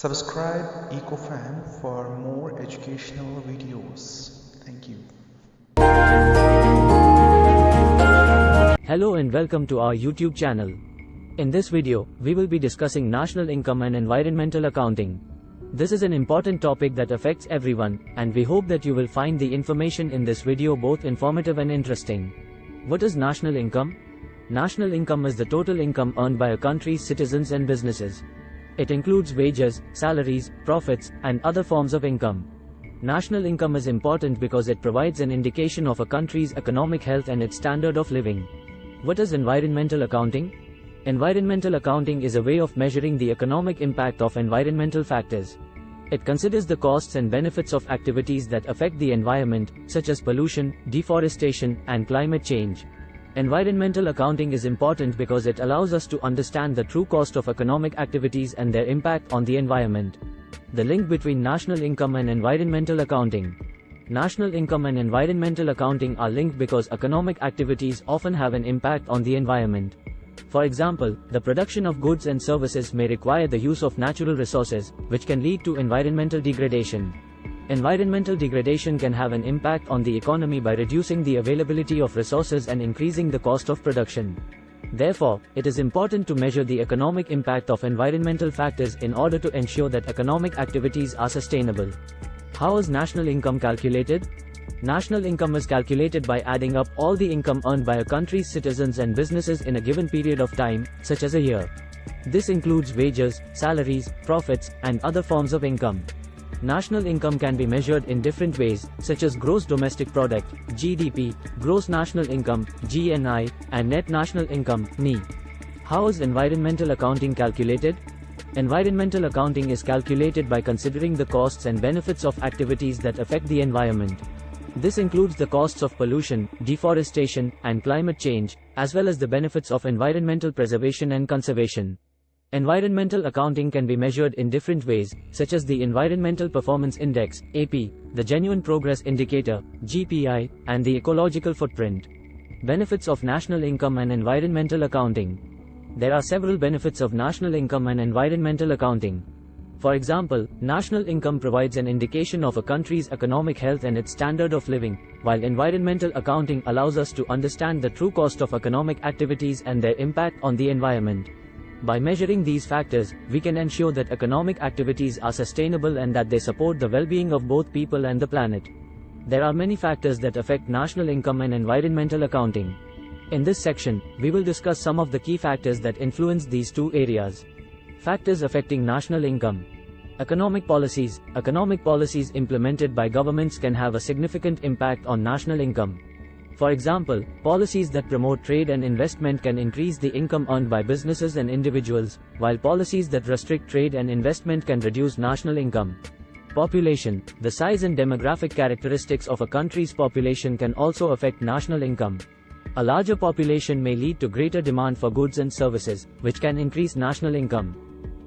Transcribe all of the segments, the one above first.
Subscribe EcoFan for more educational videos. Thank you. Hello and welcome to our YouTube channel. In this video, we will be discussing national income and environmental accounting. This is an important topic that affects everyone, and we hope that you will find the information in this video both informative and interesting. What is national income? National income is the total income earned by a country's citizens and businesses. It includes wages, salaries, profits, and other forms of income. National income is important because it provides an indication of a country's economic health and its standard of living. What is environmental accounting? Environmental accounting is a way of measuring the economic impact of environmental factors. It considers the costs and benefits of activities that affect the environment, such as pollution, deforestation, and climate change. Environmental accounting is important because it allows us to understand the true cost of economic activities and their impact on the environment. The link between national income and environmental accounting. National income and environmental accounting are linked because economic activities often have an impact on the environment. For example, the production of goods and services may require the use of natural resources, which can lead to environmental degradation. Environmental degradation can have an impact on the economy by reducing the availability of resources and increasing the cost of production. Therefore, it is important to measure the economic impact of environmental factors in order to ensure that economic activities are sustainable. How is national income calculated? National income is calculated by adding up all the income earned by a country's citizens and businesses in a given period of time, such as a year. This includes wages, salaries, profits, and other forms of income. National income can be measured in different ways, such as gross domestic product, GDP, gross national income, GNI, and net national income, NI. How is environmental accounting calculated? Environmental accounting is calculated by considering the costs and benefits of activities that affect the environment. This includes the costs of pollution, deforestation, and climate change, as well as the benefits of environmental preservation and conservation. Environmental accounting can be measured in different ways, such as the Environmental Performance Index, EPI, the Genuine Progress Indicator, GPI, and the Ecological Footprint. Benefits of National Income and Environmental Accounting There are several benefits of national income and environmental accounting. For example, national income provides an indication of a country's economic health and its standard of living, while environmental accounting allows us to understand the true cost of economic activities and their impact on the environment. By measuring these factors, we can ensure that economic activities are sustainable and that they support the well-being of both people and the planet. There are many factors that affect national income and environmental accounting. In this section, we will discuss some of the key factors that influence these two areas. Factors affecting national income. Economic policies. Economic policies implemented by governments can have a significant impact on national income. For example, policies that promote trade and investment can increase the income earned by businesses and individuals, while policies that restrict trade and investment can reduce national income. Population The size and demographic characteristics of a country's population can also affect national income. A larger population may lead to greater demand for goods and services, which can increase national income.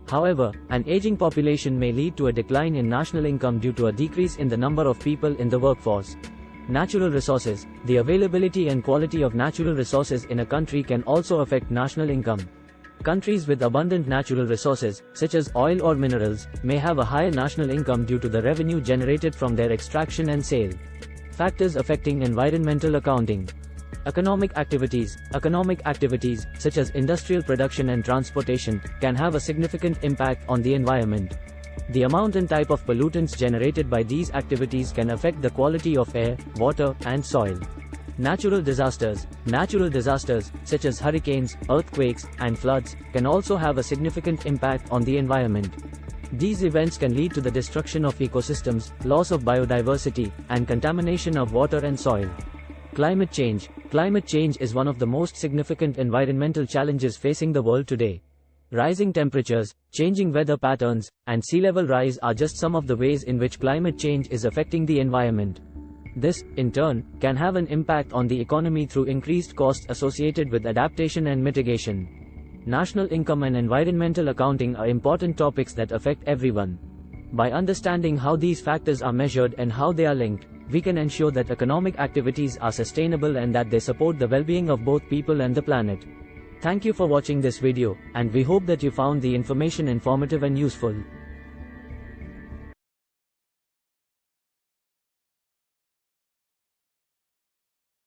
However, an aging population may lead to a decline in national income due to a decrease in the number of people in the workforce. Natural resources. The availability and quality of natural resources in a country can also affect national income. Countries with abundant natural resources, such as oil or minerals, may have a higher national income due to the revenue generated from their extraction and sale. Factors affecting environmental accounting. Economic activities. Economic activities, such as industrial production and transportation, can have a significant impact on the environment. The amount and type of pollutants generated by these activities can affect the quality of air, water, and soil. Natural disasters. Natural disasters, such as hurricanes, earthquakes, and floods, can also have a significant impact on the environment. These events can lead to the destruction of ecosystems, loss of biodiversity, and contamination of water and soil. Climate change. Climate change is one of the most significant environmental challenges facing the world today. Rising temperatures, changing weather patterns, and sea level rise are just some of the ways in which climate change is affecting the environment. This, in turn, can have an impact on the economy through increased costs associated with adaptation and mitigation. National income and environmental accounting are important topics that affect everyone. By understanding how these factors are measured and how they are linked, we can ensure that economic activities are sustainable and that they support the well-being of both people and the planet. Thank you for watching this video, and we hope that you found the information informative and useful.